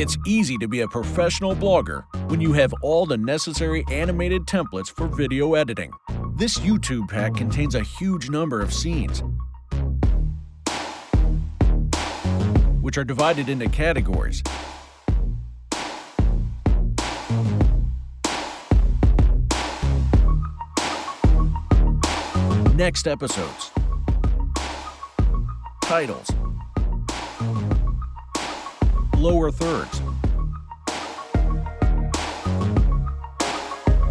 It's easy to be a professional blogger when you have all the necessary animated templates for video editing. This YouTube pack contains a huge number of scenes, which are divided into categories. Next episodes. Titles. Lower thirds.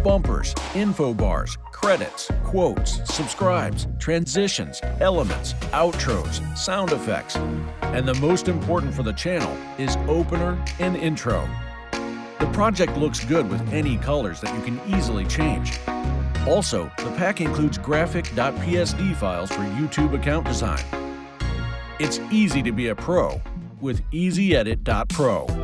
Bumpers, info bars, credits, quotes, subscribes, transitions, elements, outros, sound effects. And the most important for the channel is opener and intro. The project looks good with any colors that you can easily change. Also, the pack includes graphic.psd files for YouTube account design. It's easy to be a pro with EasyEdit.pro.